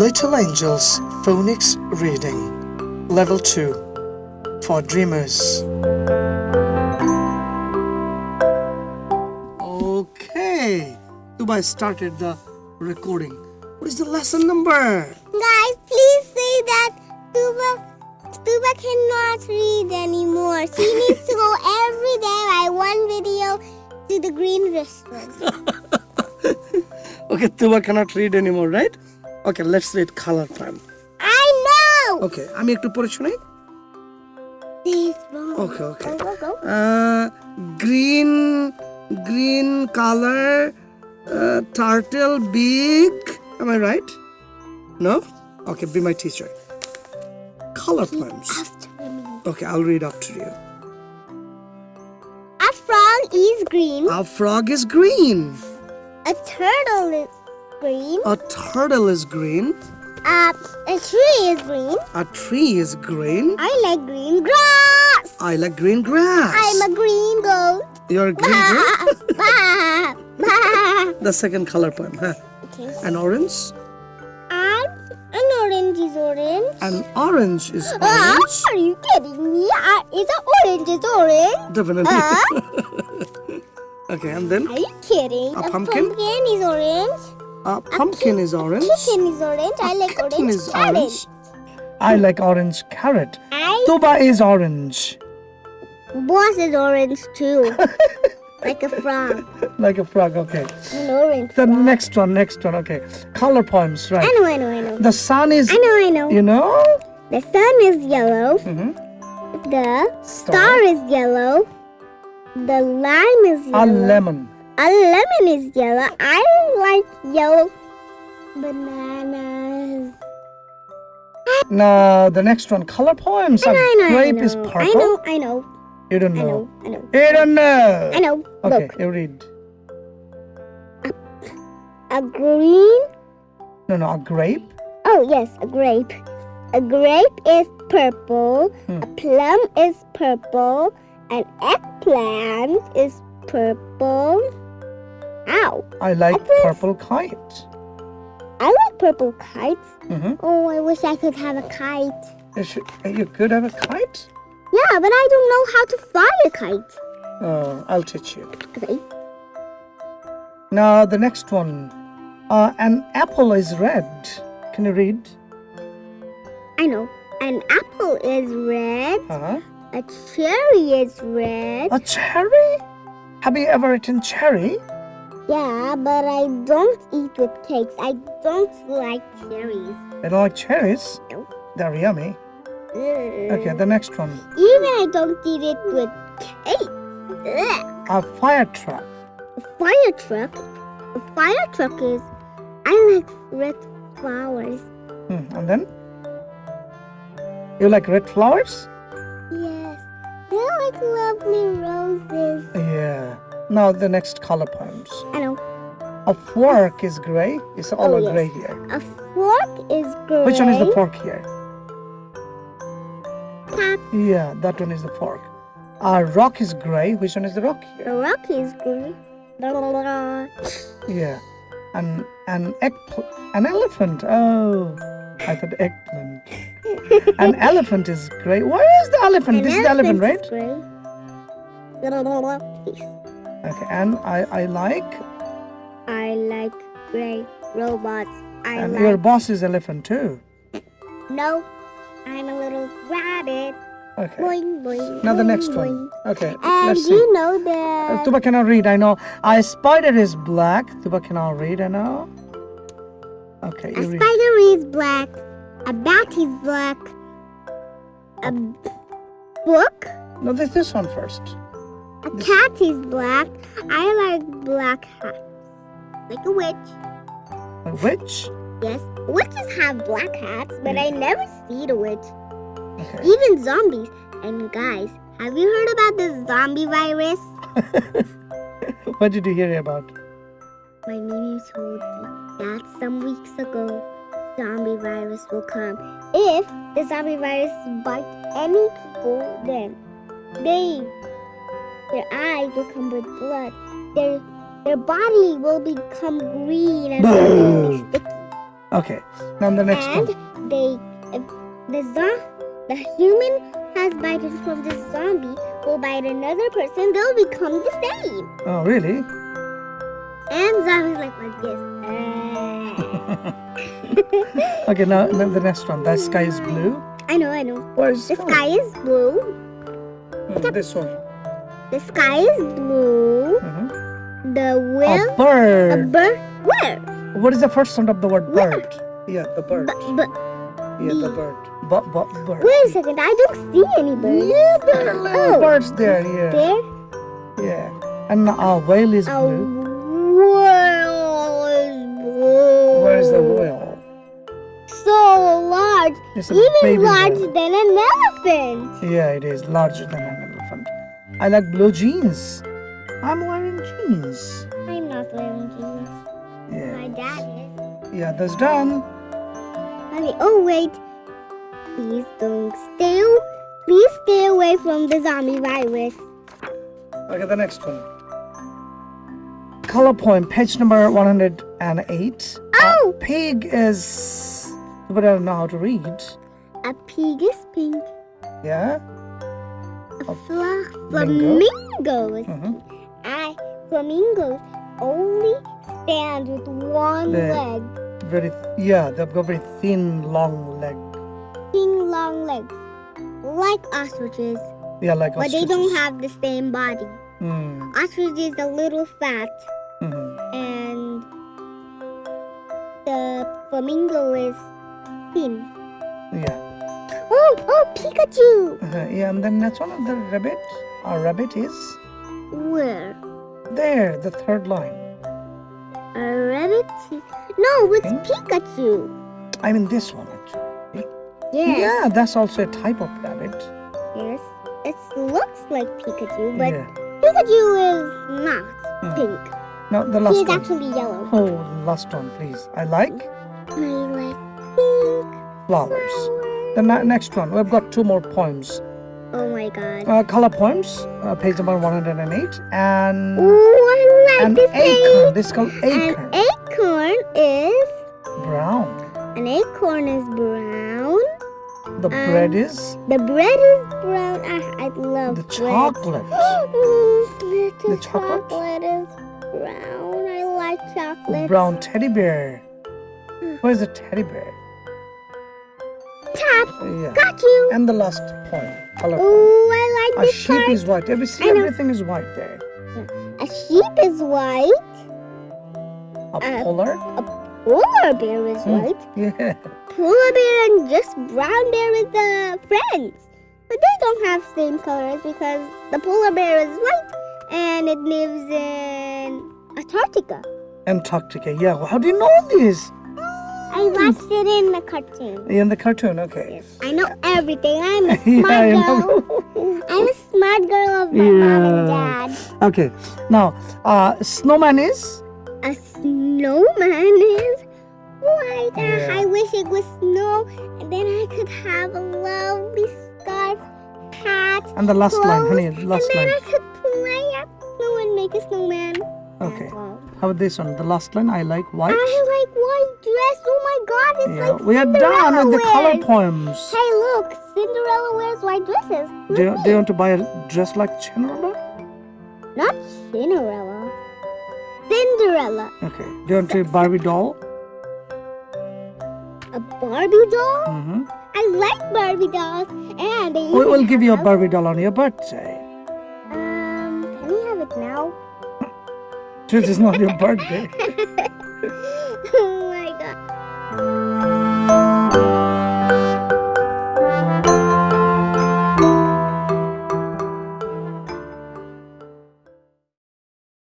Little Angels Phonics Reading Level 2 for Dreamers. Okay, Tuba started the recording. What is the lesson number? Guys, please say that Tuba Tuba cannot read anymore. She needs to go every day by one video to the green restaurant. Okay, Tuba cannot read anymore, right? Okay, let's read color prime. I know. Okay, আমি একটু পড়ে শুনাই This wrong. Okay, okay. Go, go, go. Uh, green, green color, uh, turtle, big. Am I right? No? Okay, be my teacher. Color poems. After me. Okay, I'll read after you. A frog is green. A frog is green. A turtle is green. A turtle is green. Uh, a tree is green. A tree is green. I like green grass. I like green grass. I'm a green goat. You're a green goat? The second color poem, huh? Okay. An orange. And an orange is orange. An orange is Ah, orange. are you kidding me? Uh, is a orange is orange? Definitely. Uh, okay, and then are you kidding? A pumpkin? pumpkin is orange. A pumpkin is orange. Chicken is orange. I like Kitten orange is carrot. orange. I like orange carrot. I Tuba is orange. boss is orange too. like a frog. Like a frog, okay. An orange. The frog. next one, next one, okay. Color poems, right. I know, I know, I know. The sun is, I know, I know. you know? The sun is yellow. Mhm. The star is yellow. The lime is A lemon. A lemon is yellow. I like yellow bananas. Now, the next one, color poems. I A know, I know, I grape know. is purple. I know, I know, You don't I know. know, I know. You don't know. I know. Okay, Look, you read. a green. No, no, a grape. Oh yes, a grape. A grape is purple. Hmm. A plum is purple. An eggplant is purple. Ow! I like Apples. purple kites. I like purple kites. hmm Oh, I wish I could have a kite. You, should, you could have a kite? Yeah, but I don't know how to fly a kite. Oh, I'll teach you. Okay. Now, the next one. Uh, an apple is red. Can you read? I know. An apple is red. Uh-huh. A cherry is red. A cherry? Have you ever eaten cherry? Yeah, but I don't eat with cakes. I don't like cherries. You don't like cherries? No. They're yummy. Okay, the next one. Even I don't eat it with cake. Ugh. A fire truck. A fire truck. A fire truck is. I like red flowers. Hmm, and then? You like red flowers? Yes. They're like lovely roses. Yeah. Now the next color poems. I know. A fork is gray. It's all Oh, yes. gray here. A fork is gray. Which one is the fork here? Tap. Yeah, that one is the fork. A rock is gray. Which one is the rock here? The rock is gray. Yeah. An an egg an elephant. Oh, I thought eggplant. an elephant is gray. Where is the elephant? An this is the elephant, is right? gray. Okay. And I I like. I like gray robots. I And like. your boss is elephant too. No, I'm a little rabbit. Okay. Boing boing. Now the next boing. one. Okay. And let's see. you know Uh, that. Tuba cannot read. I know. A spider is black. Tuba cannot read. I know. Okay. A You read. spider is black. A bat is black. A book. No, this this one first. A cat is black. I like black hats. Like a witch. A witch. Yes, witches have black hats, but I mm. never see the witch. Okay. Even zombies. And guys, have you heard about the zombie virus? what did you hear about? My Mimi told me that some weeks ago, zombie virus will come. If the zombie virus bites any people, then they, their eyes will come with blood. Their their body will become green and sticky. Okay. Now the next and one. they, if the zo- the human has bited from the zombie will bite another person, they'll become the same. Oh, really? And zombies like like this. Uh, Okay. Now, now the next one. The sky is blue. I know, I know. Where's The sky is blue. Mm, this one. The sky is blue. Mhm. The A will a bird. bird. Where? What is the first sound of the word Where? bird? Yeah, the bird. But, but Yeah, the bee. bird. But, but, bird. wait a second. I don't see any birds. Yeah, there are little Oh. birds there. Yeah. There. Yeah. And a whale is A blue. whale is blue. Where is the whale? So large, It's a even baby larger whale. than an elephant. Yeah, it is larger than an elephant. I like blue jeans. I'm wearing jeans. I'm not wearing jeans. Yeah. My dad is. Yeah, that's done. Okay. Oh wait. Please don't stay. Please stay away from the zombie virus. Okay, the next one. Color point, page number 108. Oh, Pig is. But I don't know how to read. a pig is pink. Yeah? A A fla- flamingo? flamingo Mhm. I flamingos only stand with one The- leg, Very, yeah, they've got very thin, long leg. thin long legs, like ostriches, Yeah, like ostriches. but they don't have the same body. Mm, Ostrich is a little fat, mhm. and the flamingo is thin. Yeah. Oh, oh, Pikachu! Uh-huh, Yeah, and then next one, of the rabbit. Our rabbit is Where? there, the third line. A rabbit? No, it's? Pikachu. I mean, this one actually. Yes. Yeah, that's also a type of rabbit. Yes. It looks like Pikachu, but yeah. Pikachu is not Hmm. pink. Now the last He's one. actually yellow. Oh, last one, please. I like I like pink flowers. flowers. The next one, we've got two more poems. Oh my god. Uh, color poems, uh, page number 108, and Ooh, I like an this acorn. page. This is called An acorn. acorn is Brown. an acorn is brown. The bread is The bread is brown. I, I love the bread. chocolate. The the chocolate? chocolate is brown. I like chocolate. Brown teddy bear. Where's the teddy bear? Tap. Yeah. Got you. And the last point. color. Ooh, I like A this sheep part. is white. Every see, everything is white there. A sheep is white. A Uh, polar. Polar bear is Hmm. white. Yeah. Polar bear and just brown bear is the friends. But they don't have same colors because the polar bear is white and it lives in Antarctica. Antarctica. Yeah. How do you know this? I watched it in the cartoon. In the cartoon. Okay. Yes, I know everything. I'm a smart I girl. I'm a smart girl of my mom and dad. okay. Now, uh, snowman is A snowman is white. Ah, Yeah. I wish it was snow, and then I could have a lovely scarf, hat, and the last line, honey. clothes, Last and then line. I could play at snow and make a snowman. Okay. How about this one? The last line. I like white. I like white dress. Oh my God, it's Yeah. like We are done Cinderella with the color poems. Hey, look, Cinderella wears white dresses. Look Do you, do you want to buy a dress like Cinderella? Not Cinderella. Cinderella. Okay. Do you want a Barbie doll? A Barbie doll? Mm-hmm. I like Barbie dolls, and we will give you a Barbie doll on your birthday. Um, can we have it now? This is not your birthday.